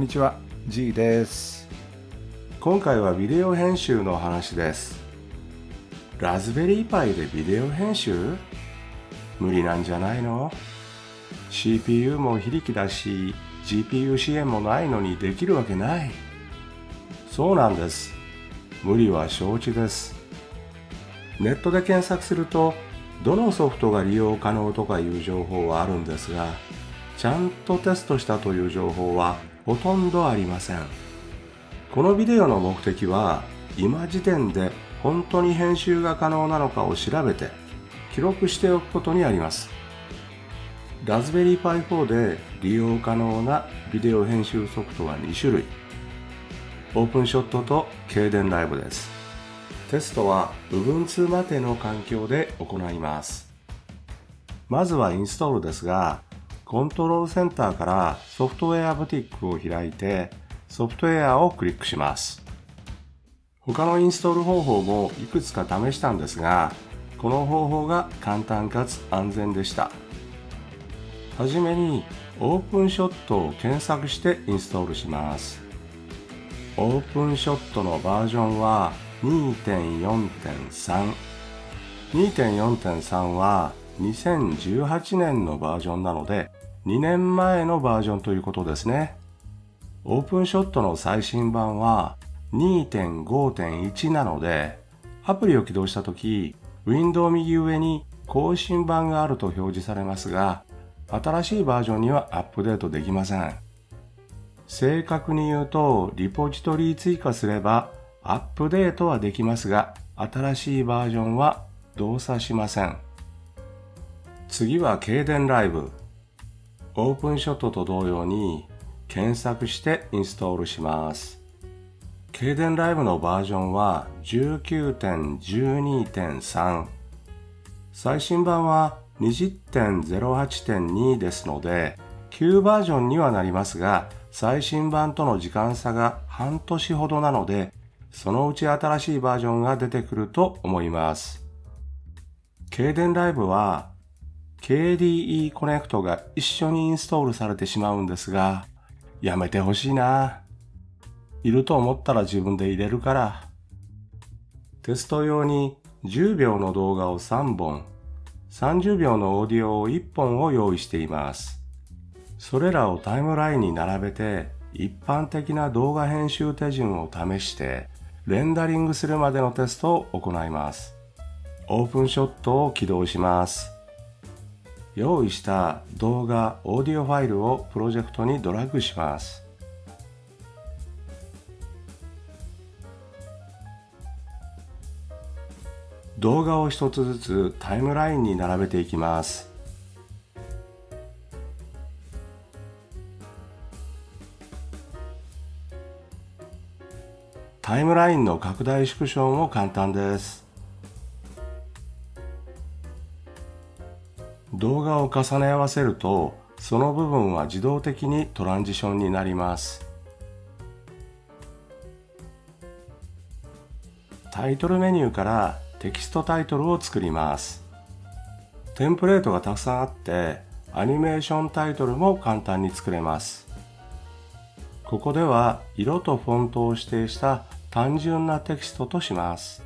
んにちは G です。今回はビデオ編集の話です。ラズベリーパイでビデオ編集？無理なんじゃないの？CPU も非力だし GPU 支援もないのにできるわけない。そうなんです。無理は承知です。ネットで検索するとどのソフトが利用可能とかいう情報はあるんですがちゃんとテストしたという情報はほとんどありません。このビデオの目的は今時点で本当に編集が可能なのかを調べて記録しておくことにあります。ラズベリーパイ4で利用可能なビデオ編集ソフトは2種類。オープンショットと軽電ライブです。テストは Ubuntu までの環境で行います。まずはインストールですがコントロールセンターからソフトウェアブティックを開いてソフトウェアをクリックします。他のインストール方法もいくつか試したんですがこの方法が簡単かつ安全でした。はじめにオープンショットを検索してインストールします。オープンショットのバージョンは2.4.3 2.4.3は2018年のバージョンなので2年前のバージョンということですね。オープンショットの最新版は2.5.1なのでアプリを起動した時ウィンドウ右上に更新版があると表示されますが新しいバージョンにはアップデートできません。正確に言うとリポジトリ追加すればアップデートはできますが、新しいバージョンは動作しません。次は軽電ライブ。オープンショットと同様に検索してインストールします。軽電ライブのバージョンは19.12.3。最新版は20.08.2ですので、旧バージョンにはなりますが、最新版との時間差が半年ほどなので、そのうち新しいバージョンが出てくると思います。軽電ライブは KDE コネクトが一緒にインストールされてしまうんですが、やめてほしいな。いると思ったら自分で入れるから。テスト用に10秒の動画を3本、30秒のオーディオを1本を用意しています。それらをタイムラインに並べて一般的な動画編集手順を試してレンダリングするまでのテストを行います。オープンショットを起動します。用意した動画、オーディオファイルをプロジェクトにドラッグします。動画を一つずつタイムラインに並べていきます。タイムラインの拡大縮小も簡単です。動画を重ね合わせるとその部分は自動的にトランジションになります。タイトルメニューからテキストタイトルを作ります。テンプレートがたくさんあってアニメーションタイトルも簡単に作れます。ここでは色とフォントを指定した単純なテキストとします。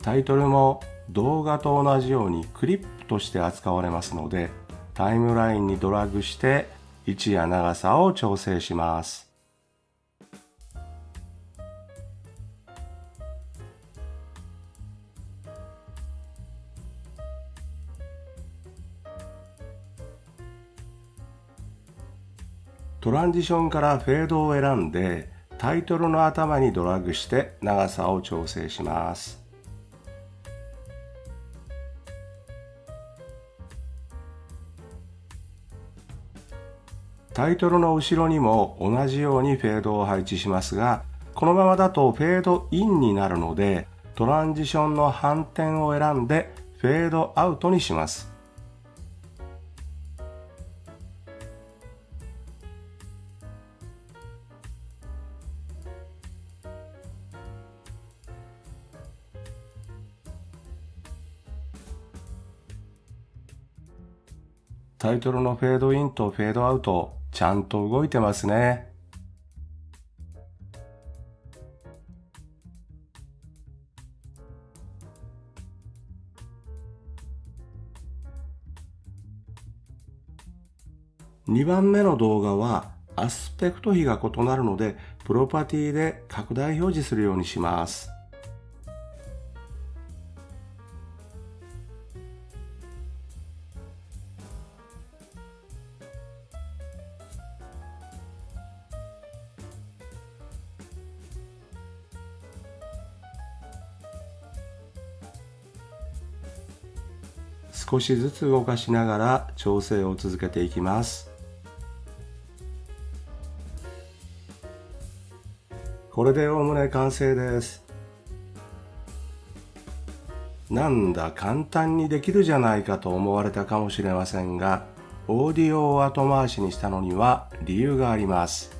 タイトルも動画と同じようにクリップとして扱われますのでタイムラインにドラッグして位置や長さを調整します。トランジションからフェードを選んでタイトルの頭にドラッグして長さを調整します。タイトルの後ろにも同じようにフェードを配置しますが、このままだとフェードインになるので、トランジションの反転を選んでフェードアウトにします。タイトルのフェードインとフェードアウト、ちゃんと動いてますね。2番目の動画はアスペクト比が異なるので、プロパティで拡大表示するようにします。少しずつ動かしながら調整を続けていきます。これでおおむね完成です。なんだ簡単にできるじゃないかと思われたかもしれませんが、オーディオを後回しにしたのには理由があります。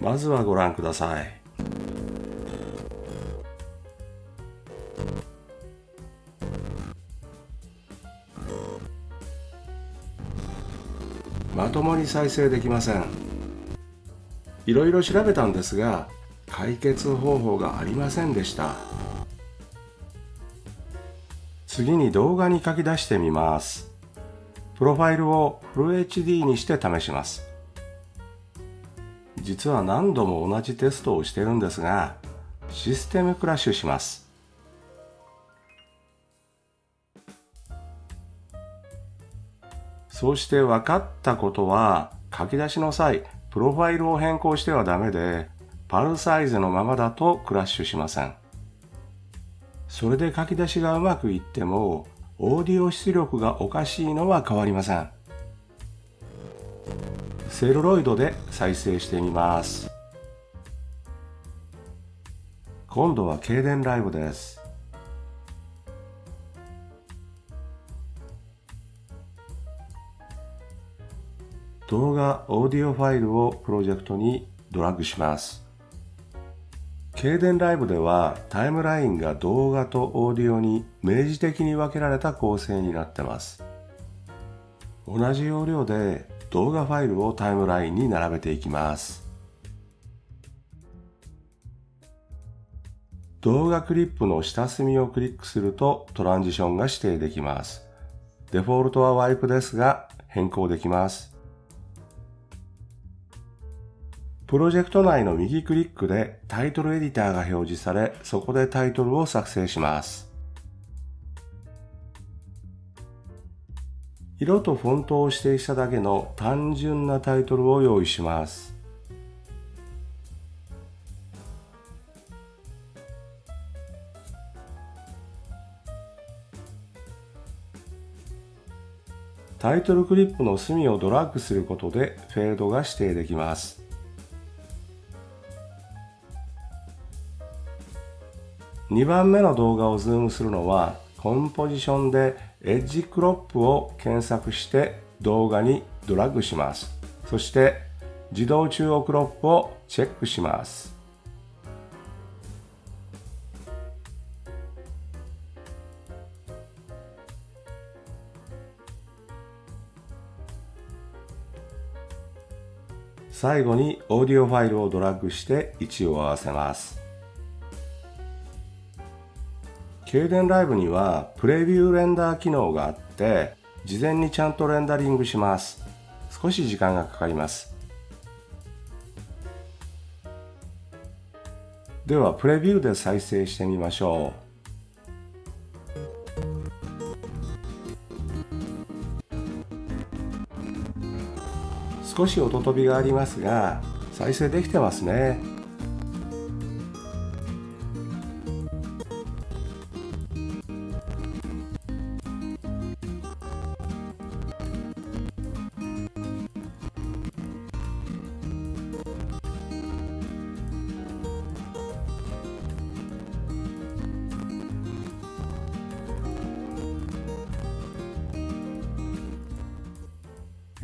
まずはご覧ください。まともに再生できません。いろいろ調べたんですが解決方法がありませんでした。次に動画に書き出してみます。プロファイルをフル HD にして試します。実は何度も同じテストをしてるんですがシステムクラッシュします。そうして分かったことは、書き出しの際、プロファイルを変更してはダメで、パルサイズのままだとクラッシュしません。それで書き出しがうまくいっても、オーディオ出力がおかしいのは変わりません。セルロイドで再生してみます。今度は経電ライブです。動画オーディオファイルをプロジェクトにドラッグします。経電ライブではタイムラインが動画とオーディオに明示的に分けられた構成になってます。同じ要領で動画ファイルをタイムラインに並べていきます。動画クリップの下隅をクリックするとトランジションが指定できます。デフォルトはワイプですが変更できます。プロジェクト内の右クリックでタイトルエディターが表示され、そこでタイトルを作成します。色とフォントを指定しただけの単純なタイトルを用意します。タイトルクリップの隅をドラッグすることでフェードが指定できます。2番目の動画をズームするのはコンポジションでエッジクロップを検索して動画にドラッグします。そして自動中央クロップをチェックします。最後にオーディオファイルをドラッグして位置を合わせます。経電ライブにはプレビューレンダー機能があって事前にちゃんとレンダリングします。少し時間がかかります。ではプレビューで再生してみましょう。少し音飛びがありますが再生できてますね。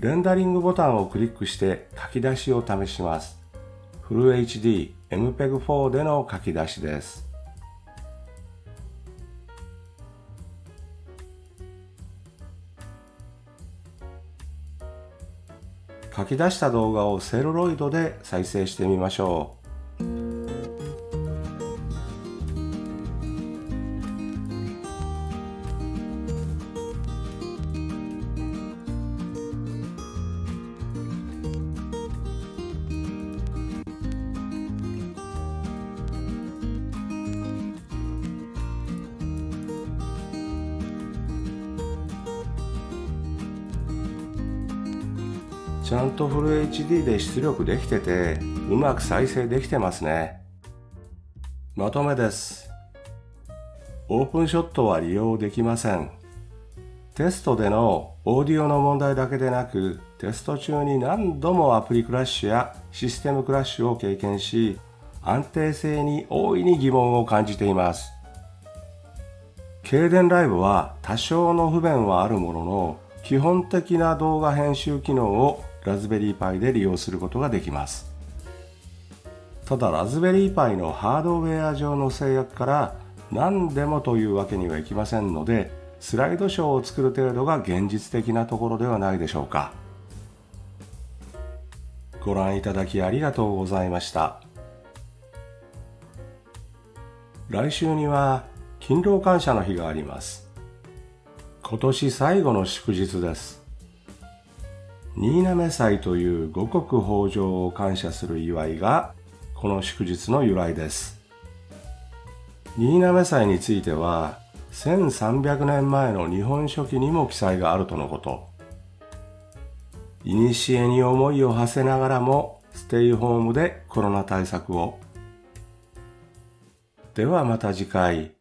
レンダリングボタンをクリックして書き出しを試します。フル HD MPEG-4 での書き出しです。書き出した動画をセルロイドで再生してみましょう。ちゃんとフル HD で出力できてて、うまく再生できてますね。まとめです。オープンショットは利用できません。テストでのオーディオの問題だけでなく、テスト中に何度もアプリクラッシュやシステムクラッシュを経験し、安定性に大いに疑問を感じています。経電ライブは多少の不便はあるものの、基本的な動画編集機能をラズベリーパイで利用することができます。ただラズベリーパイのハードウェア上の制約から何でもというわけにはいきませんのでスライドショーを作る程度が現実的なところではないでしょうか。ご覧いただきありがとうございました。来週には勤労感謝の日があります。今年最後の祝日です。新滑祭という五穀豊穣を感謝する祝いがこの祝日の由来です。新滑祭については1300年前の日本書紀にも記載があるとのこと。古に思いを馳せながらもステイホームでコロナ対策を。ではまた次回。